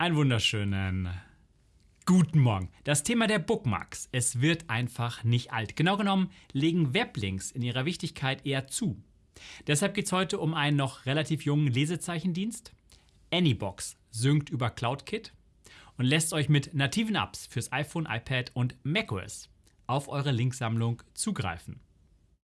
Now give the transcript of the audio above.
Einen wunderschönen guten Morgen. Das Thema der Bookmarks. Es wird einfach nicht alt. Genau genommen legen Weblinks in ihrer Wichtigkeit eher zu. Deshalb geht es heute um einen noch relativ jungen Lesezeichendienst. Anybox synkt über CloudKit und lässt euch mit nativen Apps fürs iPhone, iPad und macOS auf eure Linksammlung zugreifen.